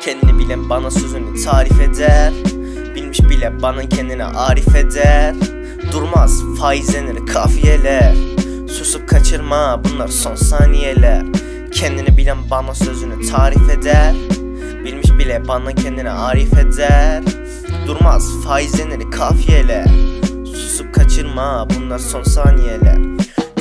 Kendini bilen bana sözünü tarif eder. Bilmiş bile bana kendine arif eder. Durmaz faizlenir kafiyeler. Susup kaçırma bunlar son saniyeler. Kendini bilen bana sözünü tarif eder. Bilmiş bile bana kendine arif eder. Durmaz faizlenir kafiyeler. Susup kaçırma bunlar son saniyeler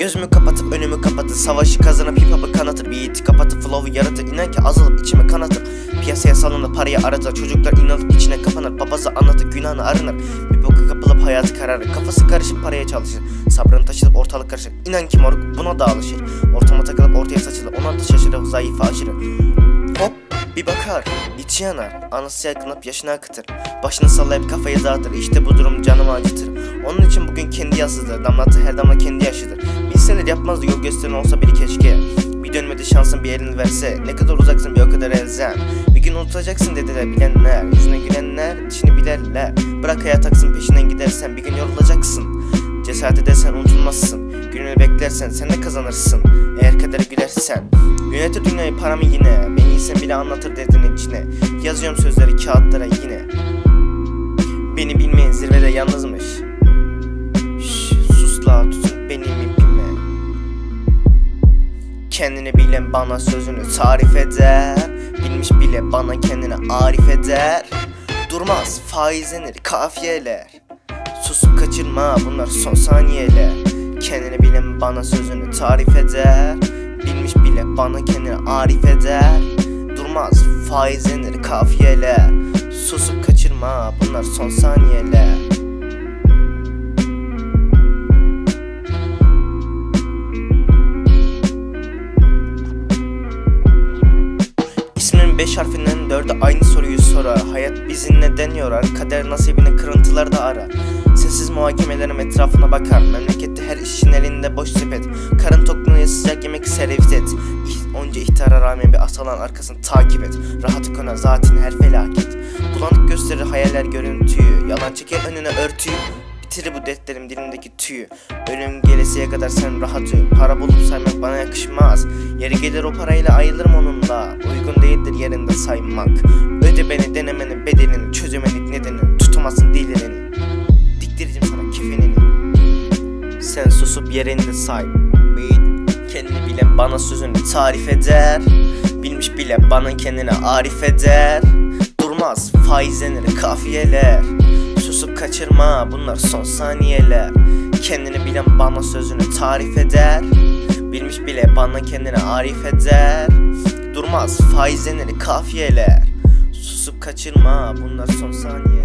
Gözümü kapatıp önümü kapatıp Savaşı kazanıp hip hop'ı kanatır Beat'i kapatıp flow'u yaratır İnan ki azalıp içime kanatır Piyasaya salınır parayı aratır Çocuklar inanıp içine kapanır Babası anlatır günahını arınır Bir boka kapılıp hayatı kararır. Kafası karışıp paraya çalışır. Sabrını taşırıp ortalık karışır. İnan ki moruk buna da alışır. Ortama takılıp ortaya saçılır. Ona da şaşırır zayıfa aşırı bir bakar, içi yanar, anası yakınıp yaşını akıtır. Başını sallayıp kafayı dağıtır, işte bu durum canımı acıtır. Onun için bugün kendi yazıdır, damlatı her damla kendi yaşıdır. Bilseler yapmazdı yol gösteren olsa biri keşke. Bir dönmedi şansın bir elini verse, ne kadar uzaksın bir o kadar elzem. Bir gün unutacaksın dediler bilenler, yüzüne gülenler, içini bilerler. Bırak hayat aksın peşinden gidersen bir gün yorulacaksın. Cesaret edersen unutulmazsın. Gününü beklersen sen de kazanırsın. Eğer kadere gülersen. Yönetir dünyayı paramı yine. Beni iyisen bile anlatır derdin içine. Yazıyorum sözleri kağıtlara yine. Beni bilmeyen zirvede yalnızmış. Şş, sus la tutun benim ipime. Kendini bilen bana sözünü tarif eder. Bilmiş bile bana kendini arif eder. Durmaz faizlenir kafiyeler. Susup kaçırma bunlar son saniyeler Kendini bilen bana sözünü tarif eder. Bilmiş bile bana kendini arif eder. Durmaz faizlenir kafiyeler. Susup kaçırma bunlar son saniyeler İsmin beş harfinden dördü aynı soruyu sorar. Hayat bizi neden yorar Kader nasibini kırıntılarda arar. Sessiz muhakemelerim etrafına bakar. Memlekette her işin elinde boş sepet. Karın tokluğuna sıcak yemek servis et. Onca ihtara rağmen bir asalan arkasını takip et. Rahatı konar zaten her felaket. Bulanık gösterir hayaller görüntüyü. Yalan çeker önüne örtüyü. Bitirir bu dertlerim dilimdeki tüyü. Ölüm gelesiye kadar sen rahat uyu. Para bulup saymak bana yakışmaz. Yeri gelir o parayla ayrılırım onunla. Uygun değildir yerinde saymak. Öde beni denemenin bedelini Çözemedik nedenini Tutamazsın dilini Diktireceğim sana kefenini. Sen susup yerinde say. Kendini bilen bana sözünü tarif eder. Bilmiş bile bana kendini arif eder. Durmaz faizlenir kafiyeler. Susup kaçırma bunlar son saniyeler. Kendini bilen bana sözünü tarif eder. Bilmiş bile bana kendini arif eder Durmaz. Faizlenir kafiyeler. Susup kaçırma bunlar son saniyeler